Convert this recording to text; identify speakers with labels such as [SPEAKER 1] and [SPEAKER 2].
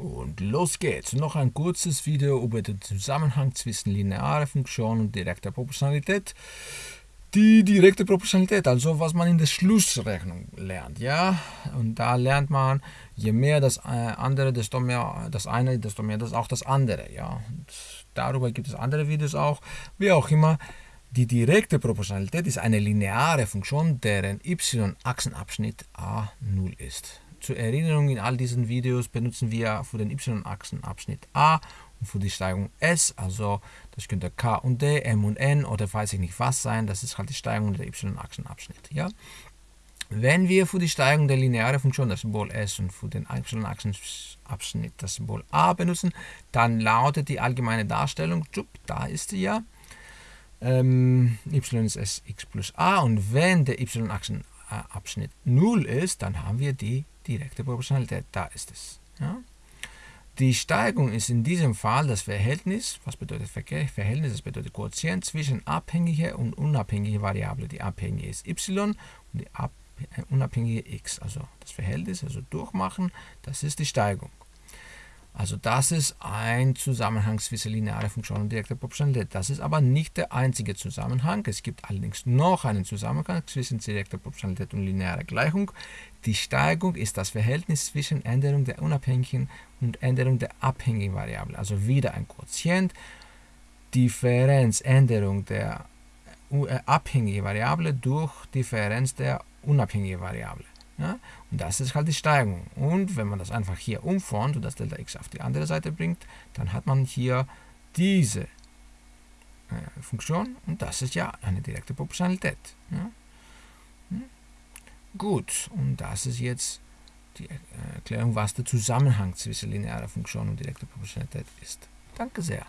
[SPEAKER 1] Und los geht's. Noch ein kurzes Video über den Zusammenhang zwischen linearer Funktion und direkter Proportionalität. Die direkte Proportionalität, also was man in der Schlussrechnung lernt, ja. Und da lernt man, je mehr das äh, andere, desto mehr das eine, desto mehr das auch das andere, ja. Und darüber gibt es andere Videos auch. Wie auch immer, die direkte Proportionalität ist eine lineare Funktion, deren y-Achsenabschnitt a0 ist. Zur Erinnerung, in all diesen Videos benutzen wir für den y-Achsenabschnitt a und für die Steigung s, also das könnte k und d, m und n oder weiß ich nicht was sein, das ist halt die Steigung der y-Achsenabschnitt. Ja? Wenn wir für die Steigung der linearen Funktion das Symbol s und für den y-Achsenabschnitt das Symbol a benutzen, dann lautet die allgemeine Darstellung, da ist sie ja, ähm, y ist s x plus a und wenn der y-Achsenabschnitt 0 ist, dann haben wir die direkte Proportionalität, da ist es. Ja? Die Steigung ist in diesem Fall das Verhältnis, was bedeutet Verhältnis? Das bedeutet Quotient zwischen abhängiger und unabhängiger Variable. Die abhängige ist y und die äh, unabhängige x. Also das Verhältnis, also durchmachen, das ist die Steigung. Also das ist ein Zusammenhang zwischen linearer Funktion und direkter Proportionalität. Das ist aber nicht der einzige Zusammenhang. Es gibt allerdings noch einen Zusammenhang zwischen direkter Proportionalität und linearer Gleichung. Die Steigung ist das Verhältnis zwischen Änderung der unabhängigen und Änderung der abhängigen Variable. Also wieder ein Quotient. Differenz, Änderung der äh, abhängigen Variable durch Differenz der unabhängigen Variable. Ja? Und das ist halt die Steigung. Und wenn man das einfach hier umformt und das Delta x auf die andere Seite bringt, dann hat man hier diese äh, Funktion und das ist ja eine direkte Proportionalität. Ja? Hm? Gut, und das ist jetzt die Erklärung, was der Zusammenhang zwischen linearer Funktion und direkter Proportionalität ist. Danke sehr.